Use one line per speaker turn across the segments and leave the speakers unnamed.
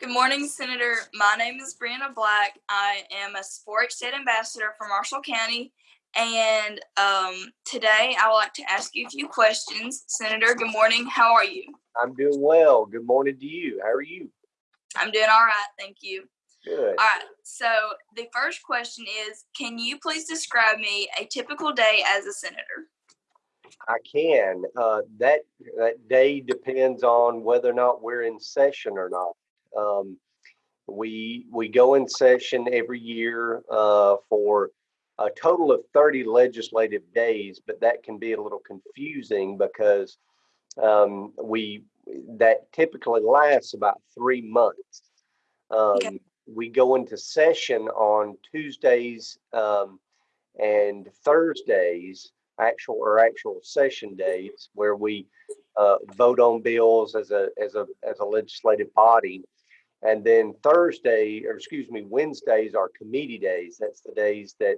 Good morning, Senator. My name is Brianna Black. I am a Sport State Ambassador for Marshall County. And um, today I would like to ask you a few questions. Senator, good morning. How are you?
I'm doing well. Good morning to you. How are you?
I'm doing all right. Thank you.
Good.
All right. So the first question is Can you please describe me a typical day as a senator?
I can. Uh, that that day depends on whether or not we're in session or not. Um, we we go in session every year uh, for a total of 30 legislative days, but that can be a little confusing because um, we that typically lasts about three months. Um,
Okay.
We go into session on Tuesdays um, and Thursdays, actual or actual session days, where we uh, vote on bills as a as a as a legislative body. And then Thursday, or excuse me, Wednesdays are committee days. That's the days that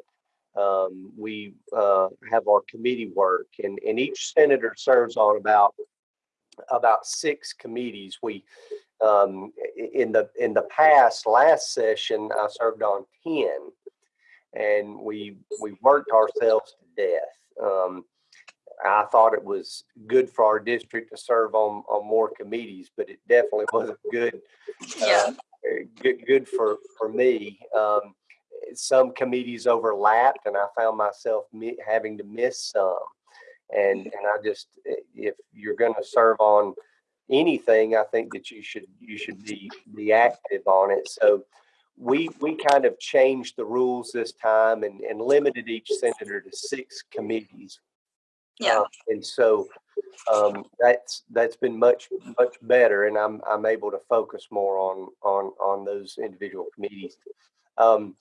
um, we uh, have our committee work, and and each senator serves on about about six committees. We um, in the in the past last session I served on ten, and we we worked ourselves to death. Um, I thought it was good for our district to serve on on more committees, but it definitely wasn't good
Yeah.
uh, good good for for me. Um, some committees overlapped, and I found myself mi- having to miss some. And and I just if you're going to serve on anything, I think that you should you should be be active on it. So we we kind of changed the rules this time and and limited each senator to six committees.
Yeah.
Uh, and so um, that's that's been much much better, and I'm I'm able to focus more on on on those individual committees. Um,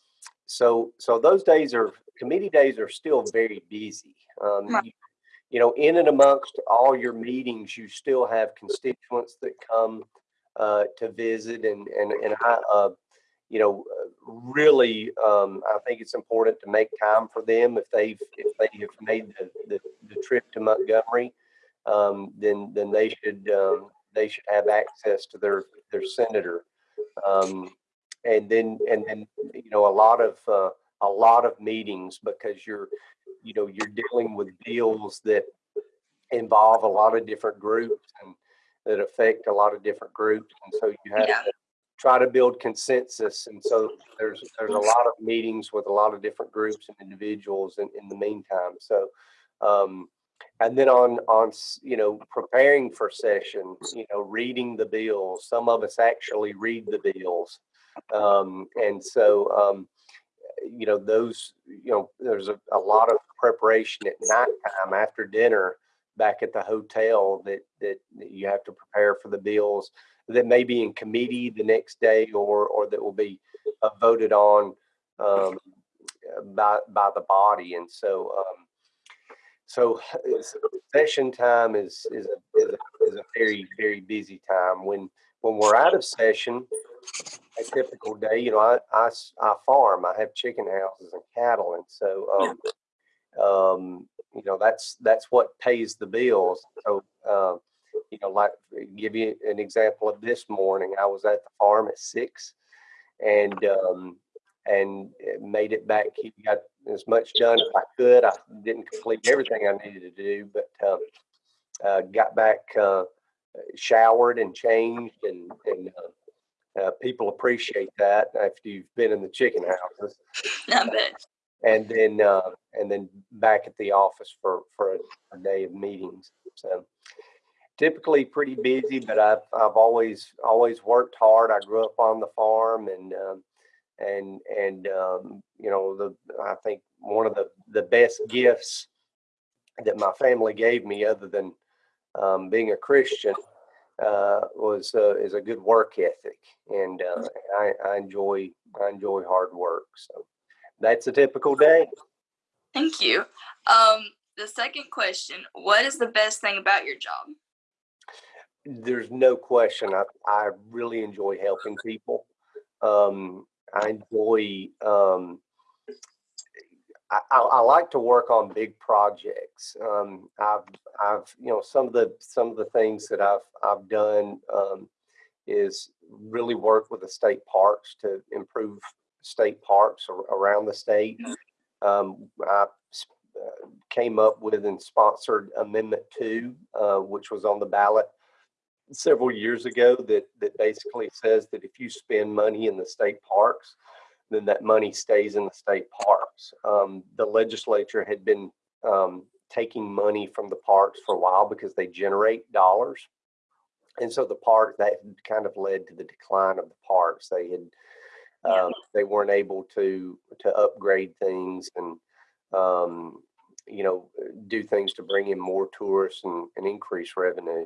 so so those days are committee days are still very busy. Um, you, you know, in and amongst all your meetings, you still have constituents that come uh, to visit, and and and I, uh, you know, really, um, I think it's important to make time for them. If they've if they have made the the, the trip to Montgomery, um, then then they should um, they should have access to their their senator, um, and then and then you know a lot of uh, a lot of meetings because you're you know you're dealing with bills that involve a lot of different groups and that affect a lot of different groups, and so you have
Yeah.
to try to build consensus. And so there's there's a lot of meetings with a lot of different groups and individuals in, in the meantime. So um, and then on on you know preparing for session, you know reading the bills. Some of us actually read the bills, um, and so um, you know those you know there's a, a lot of preparation at nighttime after dinner back at the hotel that that that you have to prepare for the bills that may be in committee the next day or or that will be uh, voted on um, by by the body. And so um, so session time is is a, is a, is a very very busy time. When when we're out of session a typical day you know I I farm. I have chicken houses and cattle. And so um, um, you know that's that's what pays the bills. So uh, you know like give you an example of this morning i was at the farm at six and um, and made it back he got as much done as i could i didn't complete everything i needed to do but uh, uh, got back uh, showered and changed and and uh, uh, people appreciate that after you've been in the chicken houses
I bet.
and then uh, and then back at the office for for a, a day of meetings. So typically pretty busy, but I've I've always always worked hard. I grew up on the farm, and um, and and um, you know the I think one of the the best gifts that my family gave me, other than um, being a Christian, uh, was uh, is a good work ethic, and uh, I, I enjoy I enjoy hard work. So that's a typical day.
Thank you. Um, the second question What is the best thing about your job?
There's no question. I, I really enjoy helping people. Um, I enjoy. Um, I, I, like to work on big projects. Um, I've, I've, you know, some of the some of the things that I've I've done um, is really work with the state parks to improve state parks ar- around the state. Um, I uh, came up with and sponsored Amendment Two, uh, which was on the ballot several years ago that, that basically says that if you spend money in the state parks, then that money stays in the state parks. Um, the legislature had been, um, taking money from the parks for a while because they generate dollars. And so the park, that kind of led to the decline of the parks. They had, um, they weren't able to, to upgrade things and, um, you know, do things to bring in more tourists and, and increase revenue.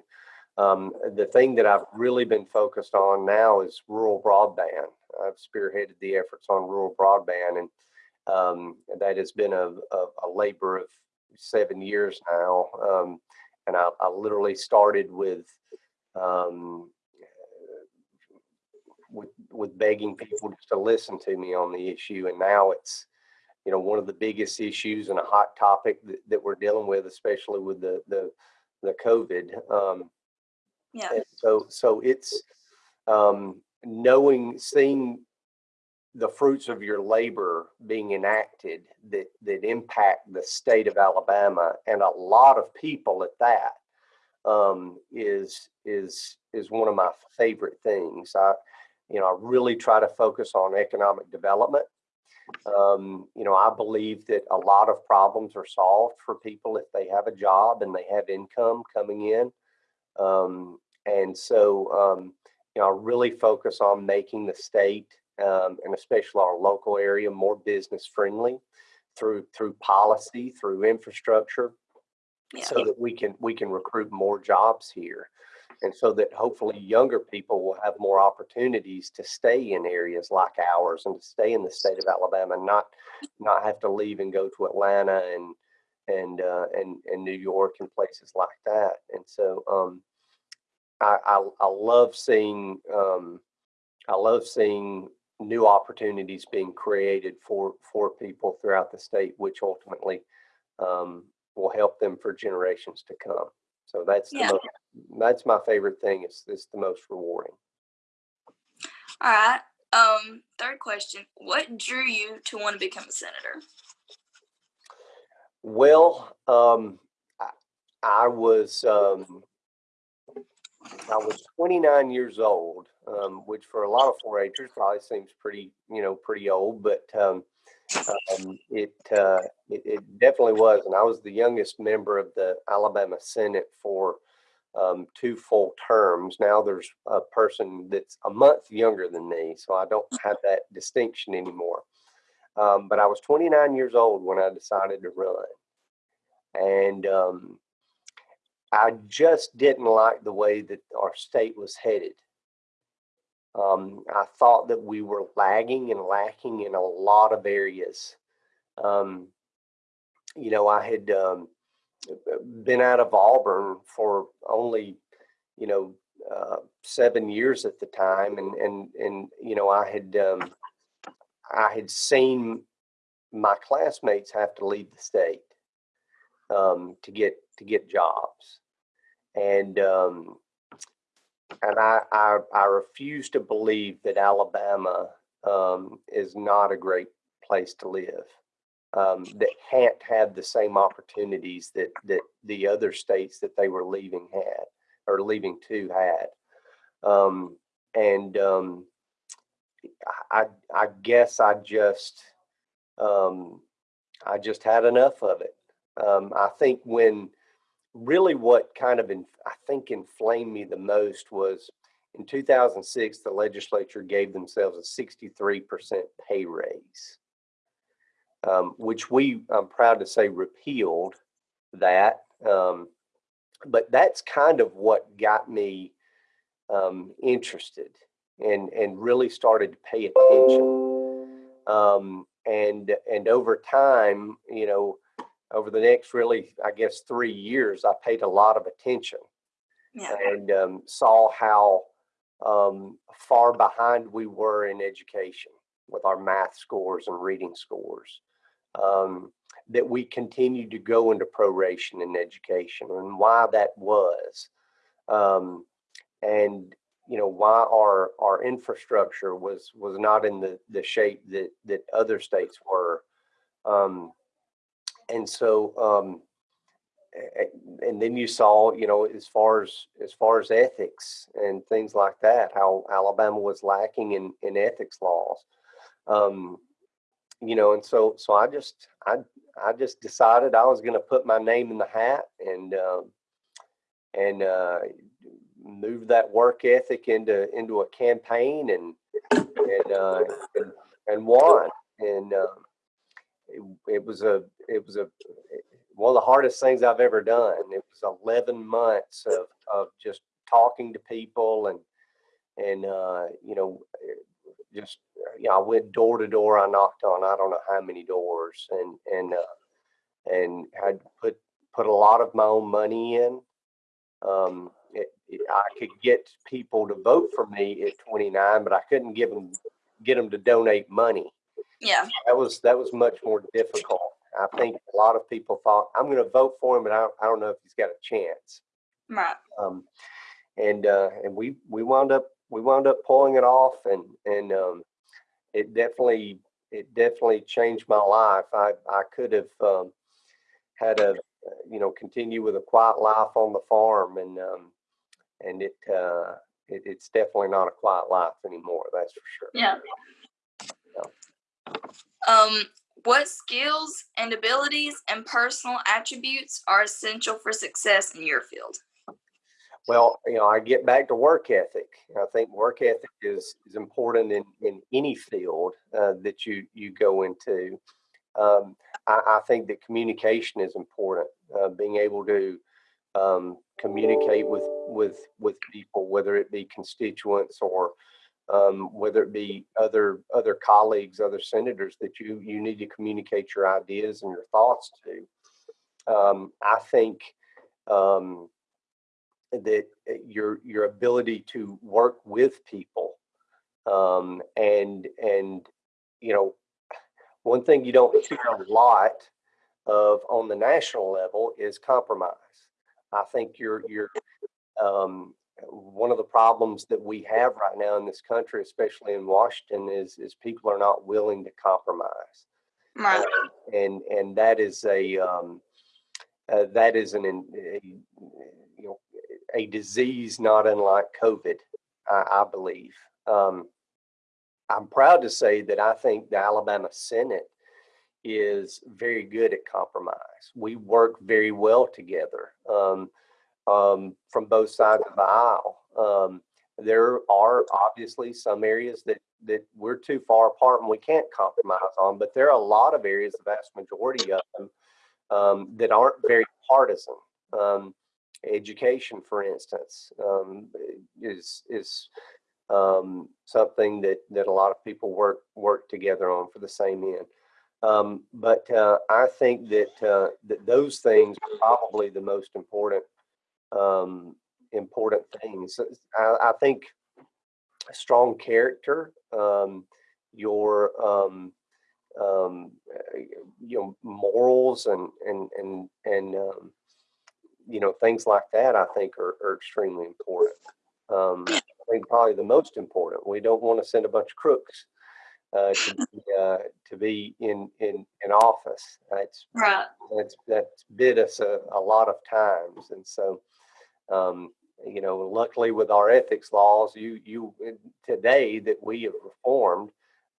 Um, the thing that I've really been focused on now is rural broadband. I've spearheaded the efforts on rural broadband, and um, that has been a, a, a labor of seven years now. Um, and I, I literally started with um, with with begging people just to listen to me on the issue, and now it's you know one of the biggest issues and a hot topic that, that we're dealing with, especially with the the the COVID.
Yeah.
and so, so it's um, knowing, seeing the fruits of your labor being enacted that that impact the state of Alabama and a lot of people at that um, is is is one of my favorite things. I, you know, I really try to focus on economic development. Um, you know, I believe that a lot of problems are solved for people if they have a job and they have income coming in. Um, and so, um, you know, I really focus on making the state um, and especially our local area more business friendly through through policy, through infrastructure,
Yeah.
so that we can we can recruit more jobs here and so that hopefully younger people will have more opportunities to stay in areas like ours and to stay in the state of Alabama and not not have to leave and go to Atlanta and and uh, and and New York and places like that and so um, I, I I love seeing um, I love seeing new opportunities being created for for people throughout the state which ultimately um, will help them for generations to come. So that's the
Yeah.
most, that's my favorite thing. It's it's the most rewarding.
All right. Um, third question. What drew you to want to become a senator?
Well, um, I, I was um, I was 29 years old, um, which for a lot of 4-Hers probably seems pretty you know pretty old, but um, um, it, uh, it it definitely was, and I was the youngest member of the Alabama Senate for um, two full terms. Now there's a person that's a month younger than me, so I don't have that distinction anymore. Um, but I was 29 years old when I decided to run, and um, I just didn't like the way that our state was headed. Um, I thought that we were lagging and lacking in a lot of areas. Um, you know, I had um, been out of Auburn for only, you know, uh, seven years at the time, and and and you know, I had um, I had seen my classmates have to leave the state um, to get to get jobs, and um, and I, I I refuse to believe that Alabama um, is not a great place to live. Um, that can't have the same opportunities that that the other states that they were leaving had or leaving to had, um, and um, I I guess I just um, I just had enough of it. Um, I think when really what kind of in, I think inflamed me the most was in 2006 the legislature gave themselves a 63% pay raise, um, which we I'm proud to say repealed that. Um, but that's kind of what got me um, interested and and really started to pay attention. Um, and and over time, you know, over the next really, I guess, three years, I paid a lot of attention
Yeah.
and um, saw how um, far behind we were in education with our math scores and reading scores. Um, that we continued to go into proration in education and why that was. Um, and you know, why our, our infrastructure was, was not in the, the shape that, that other states were. Um, and so, um, and then you saw, you know, as far as, as far as ethics and things like that, how Alabama was lacking in, in ethics laws. Um, you know, and so, so I just, I, I just decided I was going to put my name in the hat and, um, and, uh, move that work ethic into, into a campaign and, and, uh, and, and won. And, um, it, it was a, it was a, one of the hardest things I've ever done. It was 11 months of, of just talking to people and, and, uh, you know, just, you know, I went door to door. I knocked on, I don't know how many doors and, and, uh, and had put, put a lot of my own money in. Um, I could get people to vote for me at 29, but I couldn't give them, get them to donate money
Yeah.
that was that was much more difficult. I think a lot of people thought I'm going to vote for him, but I don't, I don't know if he's got a chance.
Right.
Um, and uh, and we we wound up we wound up pulling it off, and and um, it definitely it definitely changed my life. I I could have um, had a you know continue with a quiet life on the farm, and um, and it, uh, it it's definitely not a quiet life anymore. That's for sure.
Yeah. Um, what skills and abilities and personal attributes are essential for success in your field?
Well, you know, I get back to work ethic. I think work ethic is is important in in any field uh, that you you go into. Um, I, I think that communication is important. Uh, being able to um, communicate with with with people, whether it be constituents or um, whether it be other other colleagues, other senators that you you need to communicate your ideas and your thoughts to. Um, I think. Um, that uh, your your ability to work with people um, and and you know one thing you don't hear a lot of on the national level is compromise. I think you're you're um, one of the problems that we have right now in this country, especially in Washington, is is people are not willing to compromise
Right.
and and that is a um, uh, that is an a, you know a disease not unlike COVID, I, I believe. Um, I'm proud to say that I think the Alabama Senate is very good at compromise. We work very well together um, um, from both sides of the aisle. Um, there are obviously some areas that that we're too far apart and we can't compromise on, but there are a lot of areas, the vast majority of them, um, that aren't very partisan. Um, education, for instance, um, is is something that that a lot of people work work together on for the same end. Um, but uh, I think that uh, that those things are probably the most important um, important things. I, I think strong character, um, your um, um, uh, you know morals and and and and um, you know things like that. I think are, are extremely important. I think probably the most important. We don't want to send a bunch of crooks uh, to be, uh, to be in in in office. That's
Right.
that's that's bid us a, a lot of times, and so um, you know, luckily with our ethics laws, you you today that we have reformed,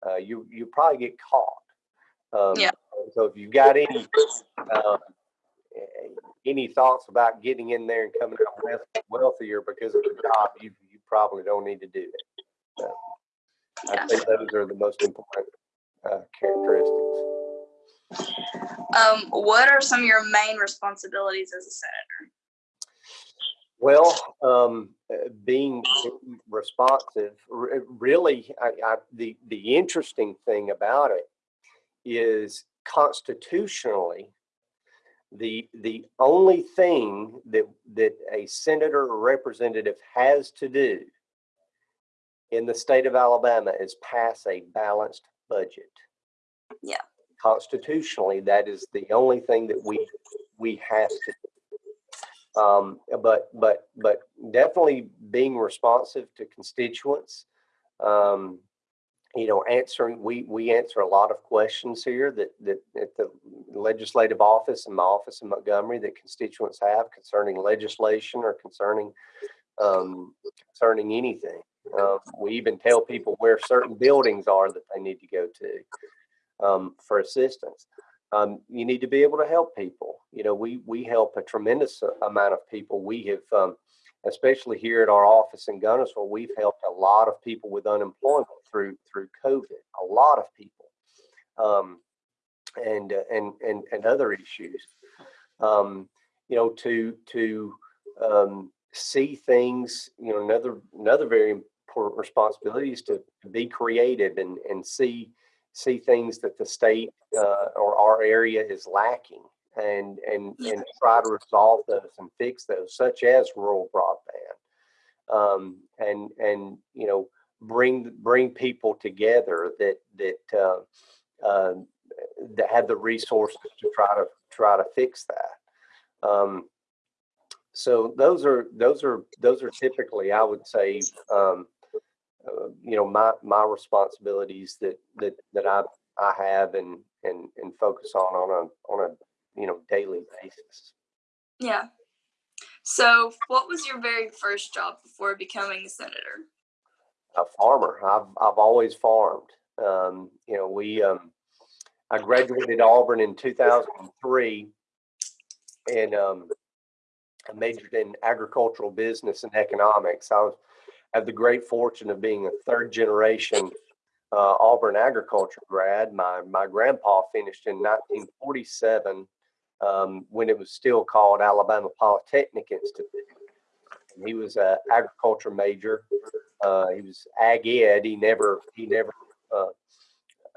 uh, you you probably get caught. Um,
Yeah.
So if you've got any um, any thoughts about getting in there and coming out wealthier because of the job, you you probably don't need to do it. So
Yeah.
I think those are the most important uh, characteristics.
Um, what are some of your main responsibilities as a senator?
Well, um, uh, being responsive, really, I, I, the the interesting thing about it is constitutionally, the the only thing that that a senator or representative has to do in the state of Alabama is pass a balanced budget.
Yeah.
Constitutionally, that is the only thing that we we have to Um, but but but definitely being responsive to constituents. Um, you know, answering we we answer a lot of questions here that that at the legislative office and my office in Montgomery that constituents have concerning legislation or concerning um, concerning anything. Uh, we even tell people where certain buildings are that they need to go to um, for assistance. Um, you need to be able to help people. You know, we we help a tremendous amount of people. We have, um, especially here at our office in Guntersville, we've helped a lot of people with unemployment through through COVID. A lot of people, um, and uh, and and and other issues. Um, you know, to to um, see things. You know, another another very important responsibility is to, be creative and and see see things that the state uh, or our area is lacking and and and try to resolve those and fix those such as rural broadband. Um, and and you know bring bring people together that that uh, uh, that have the resources to try to try to fix that. Um, so those are those are those are typically I would say um, uh, you know my my responsibilities that that that I I have and and and focus on on a on a you know daily basis.
Yeah. So, what was your very first job before becoming a senator?
A farmer. I've I've always farmed. Um, you know, we um, I graduated Auburn in 2003, and um, I majored in agricultural business and economics. I have the great fortune of being a third generation uh, Auburn agriculture grad. My my grandpa finished in 1947 um, when it was still called Alabama Polytechnic Institute. He was an agriculture major. Uh, he was ag ed. He never he never uh,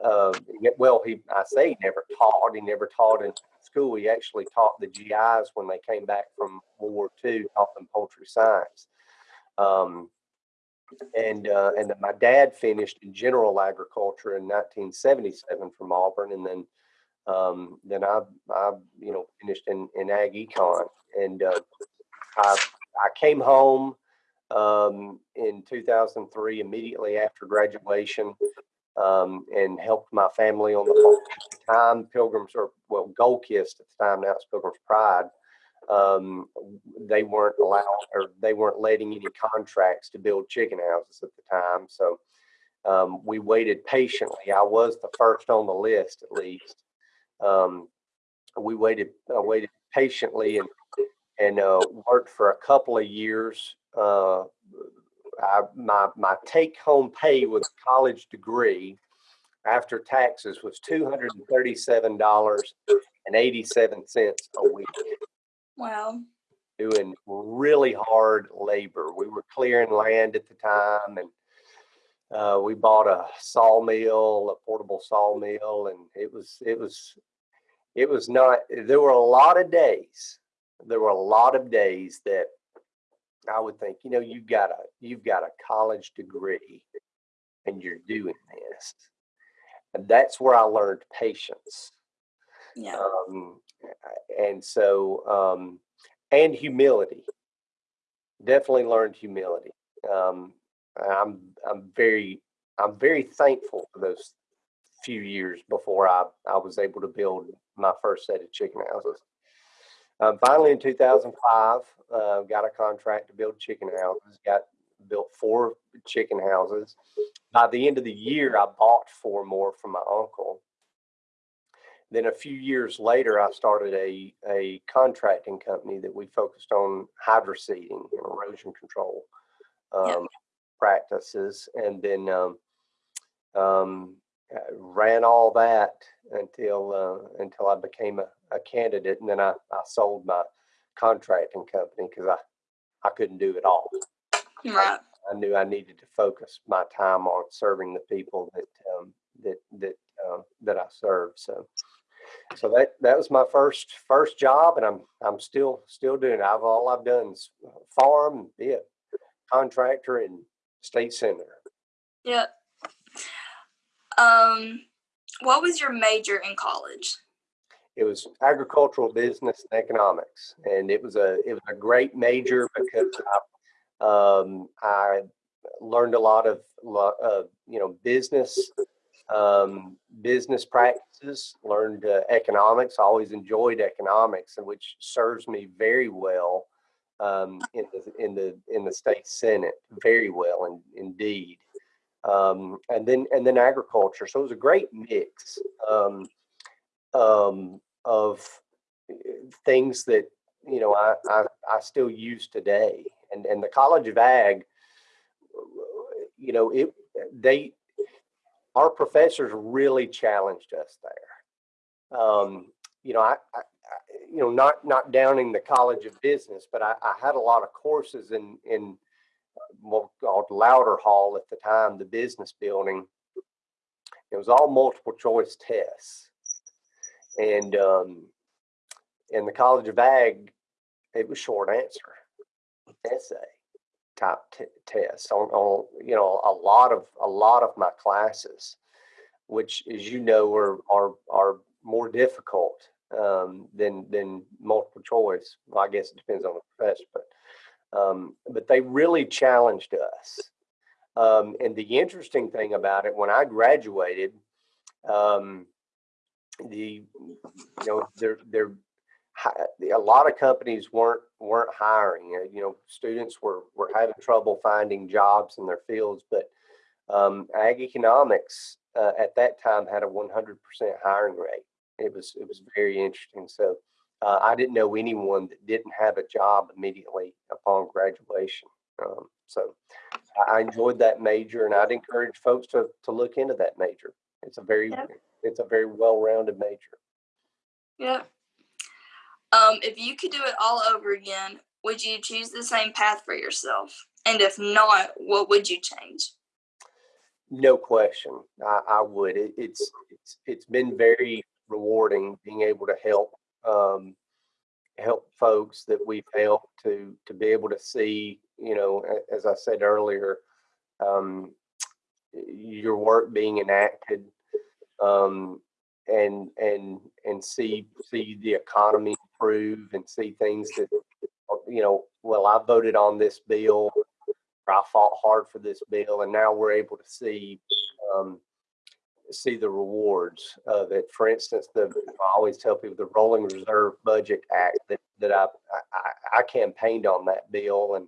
uh, well he I say he never taught. He never taught in school. He actually taught the GIs when they came back from World War II. Taught them poultry science. Um, and uh, and my dad finished in general agriculture in 1977 from Auburn, and then um, then I I you know finished in in ag econ, and uh, I I came home um, in 2003 immediately after graduation. Um, and helped my family on the farm time. Pilgrims or well, Gold Kist at the time now it's Pilgrim's Pride um, they weren't allowed or they weren't letting any contracts to build chicken houses at the time. So um, we waited patiently. I was the first on the list, at least. Um, we waited, uh, waited patiently and and uh, worked for a couple of years. Uh, I, my my take home pay with a college degree after taxes was two hundred and thirty seven dollars and eighty seven cents a week.
Wow.
Doing really hard labor. We were clearing land at the time and uh, we bought a sawmill, a portable sawmill, and it was it was it was not there were a lot of days. There were a lot of days that I would think, you know, you've got a you've got a college degree and you're doing this. And that's where I learned patience.
Yeah.
Um, and so um, and humility. Definitely learned humility. Um, I'm I'm very I'm very thankful for those few years before I, I was able to build my first set of chicken houses. Um, finally, in 2005, uh, got a contract to build chicken houses. Got built four chicken houses. By the end of the year, I bought four more from my uncle. Then a few years later, I started a, a contracting company that we focused on hydroseeding and erosion control um, yep. practices. And then um, um, ran all that until uh, until I became a, a, candidate. And then I, I sold my contracting company because I, I couldn't do it all.
Right.
I, I, knew I needed to focus my time on serving the people that um, that that uh, that I serve. So so that that was my first first job, and I'm I'm still still doing it. I've all I've done is farm, be a contractor, and state senator.
Yeah. Um, what was your major in college?
it was agricultural business and economics, and it was a it was a great major because I, um, I learned a lot of uh, you know business um, business practices, learned uh, economics. I always enjoyed economics, and which serves me very well um, in the in the in the state senate, very well in, indeed. Um, and then and then agriculture. So it was a great mix um, um, of uh, things that you know I, I I still use today. And and the College of Ag, you know, it they our professors really challenged us there. Um, you know, I, I, you know, not not downing the College of Business, but I, I had a lot of courses in in what called Lowder Hall at the time, the business building. It was all multiple choice tests, and um, in the College of Ag, it was short answer essay type t- tests on, on you know a lot of a lot of my classes, which as you know are are are more difficult um, than than multiple choice. Well, I guess it depends on the professor, but um, but they really challenged us. Um, and the interesting thing about it, when I graduated, um, the you know there there a lot of companies weren't weren't hiring. Uh, you know, students were were having trouble finding jobs in their fields, but um, ag economics uh, at that time had a 100% hiring rate. It was it was very interesting. So uh, I didn't know anyone that didn't have a job immediately upon graduation. Um, so I enjoyed that major, and I'd encourage folks to to look into that major. It's a very yep. it's a very well-rounded major.
Yeah. Um, if you could do it all over again, would you choose the same path for yourself? And if not, what would you change?
No question, I, I would. It, it's it's it's been very rewarding being able to help um, help folks that we've helped to to be able to see, you know, as I said earlier, um, your work being enacted um, and and and see see the economy improve and see things that you know well i voted on this bill i fought hard for this bill and now we're able to see um, see the rewards of it for instance the i always tell people the rolling reserve budget act that, that I, I, I campaigned on that bill and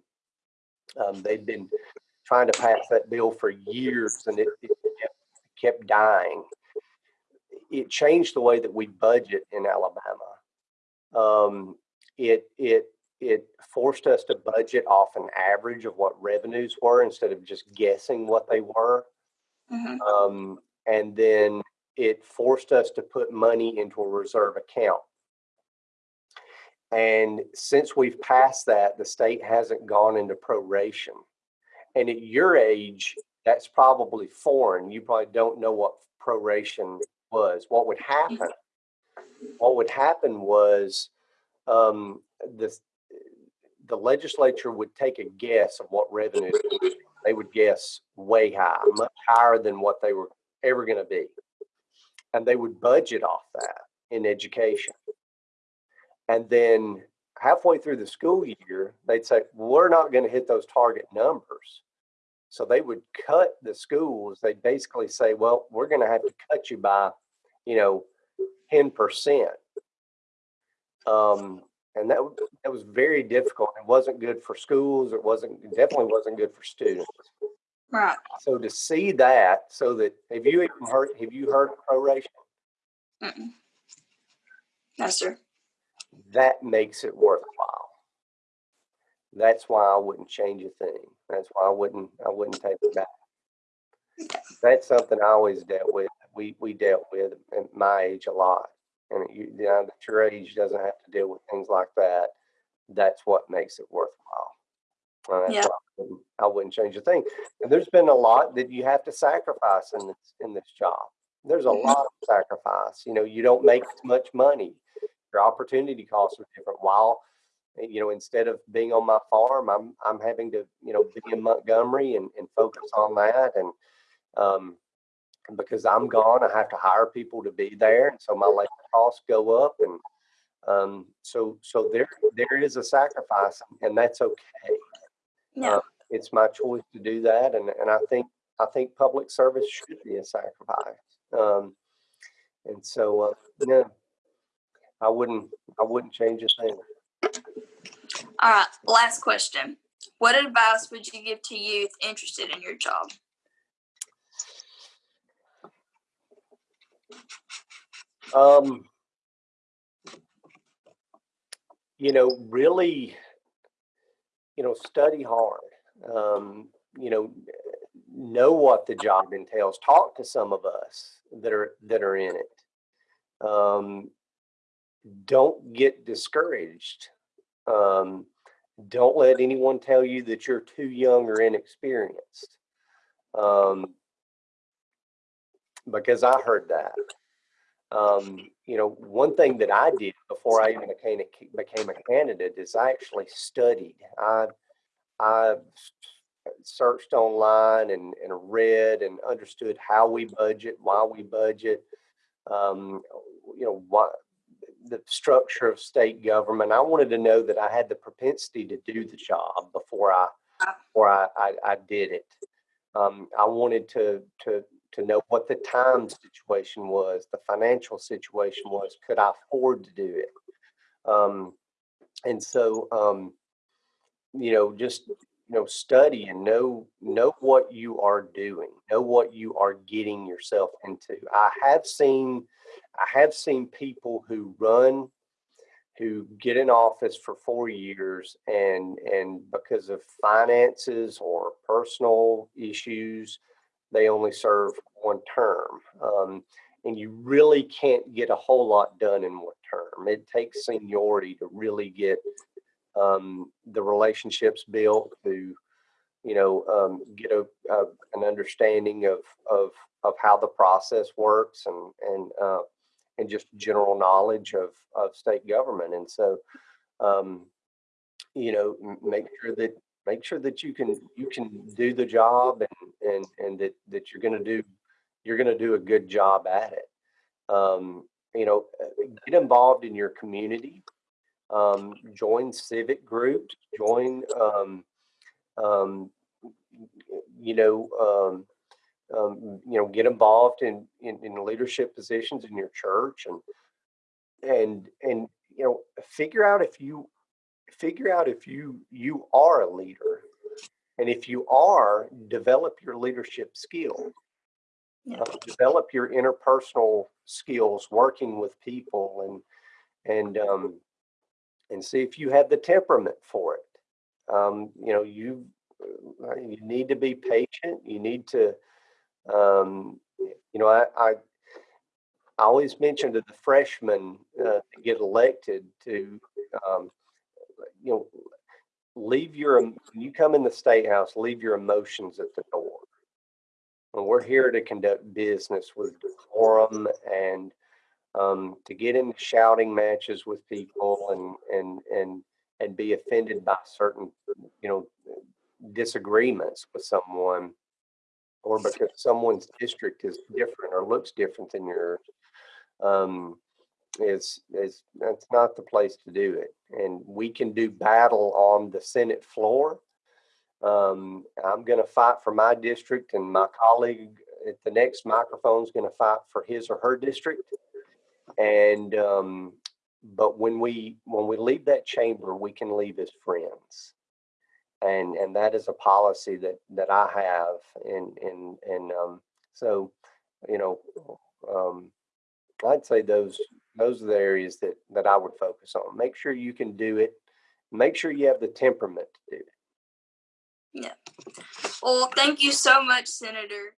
um, they've been trying to pass that bill for years and it, it kept, kept dying it changed the way that we budget in Alabama. Um, it it it forced us to budget off an average of what revenues were instead of just guessing what they were. Mm-hmm. Um, and then it forced us to put money into a reserve account. And since we've passed that, the state hasn't gone into proration. And at your age, that's probably foreign. You probably don't know what proration was what would happen what would happen was um, the the legislature would take a guess of what revenue they would guess way high much higher than what they were ever going to be and they would budget off that in education and then halfway through the school year they'd say we're not going to hit those target numbers so they would cut the schools. They'd basically say, well, we're going to have to cut you by, you know, 10%. Um, and that, that was very difficult. It wasn't good for schools. It wasn't, it definitely wasn't good for students.
Right.
So to see that, so that, have you even heard, have you heard of proration?
Mm-mm. No, sir.
That makes it worthwhile. That's why I wouldn't change a thing. That's why I wouldn't I wouldn't take it back. That's something I always dealt with. We we dealt with at my age a lot, and you, you know that your age doesn't have to deal with things like that. That's what makes it worthwhile. Yeah. I wouldn't, I wouldn't change a thing. And there's been a lot that you have to sacrifice in this in this job. There's a mm-hmm. lot of sacrifice. You know, you don't make as much money. Your opportunity costs are different. While you know, instead of being on my farm, I'm I'm having to, you know, be in Montgomery and, and focus on that. And um, because I'm gone, I have to hire people to be there, and so my labor costs go up, and um, so so there there is a sacrifice, and that's okay.
Yeah.
Uh, it's my choice to do that, and and I think I think public service should be a sacrifice. Um, and so uh, no, I wouldn't I wouldn't change a thing.
All right. Last question. What advice would you give to youth interested in your job?
Um, you know, really, you know, study hard. Um, you know, know what the job entails. Talk to some of us that are that are in it. Um, don't get discouraged. Um, don't let anyone tell you that you're too young or inexperienced. Um, because I heard that. Um, you know, one thing that I did before I even became a, became a candidate is I actually studied. I I searched online and, and read and understood how we budget, why we budget, um, you know, what the structure of state government. I wanted to know that I had the propensity to do the job before I before I, I, I did it. Um, I wanted to to to know what the time situation was, the financial situation was. Could I afford to do it? Um, and so, um, you know, just you know, study and know know what you are doing, know what you are getting yourself into. I have seen, I have seen people who run, who get in office for four years, and and because of finances or personal issues, they only serve one term. Um, and you really can't get a whole lot done in one term. It takes seniority to really get um, the relationships built, to you know um, get a, a, an understanding of of of how the process works and and uh, and just general knowledge of of state government. And so, um, you know, make sure that make sure that you can you can do the job and and and that that you're going to do you're going to do a good job at it. Um, you know get involved in your community um, join civic groups join um, um you know um, um, you know get involved in, in in leadership positions in your church and and and you know figure out if you figure out if you you are a leader and if you are develop your leadership skills
Yeah.
uh, develop your interpersonal skills working with people and and um and see if you have the temperament for it. Um you know you uh, you need to be patient. You need to um you know i i I always mention to the freshmen uh, to get elected to um, you know, leave your when you come in the state house, leave your emotions at the door. And we're here to conduct business with decorum and um, to get into shouting matches with people and and and and be offended by certain you know disagreements with someone or because someone's district is different or looks different than yours um, is is that's not the place to do it. And we can do battle on the Senate floor. Um, I'm going to fight for my district, and my colleague at the next microphone is going to fight for his or her district. And um, but when we when we leave that chamber, we can leave as friends, and and that is a policy that that I have. And and and um, so, you know, um, I'd say those those are the areas that that I would focus on. Make sure you can do it. Make sure you have the temperament to do it. Yeah.
Well, thank you so much, Senator.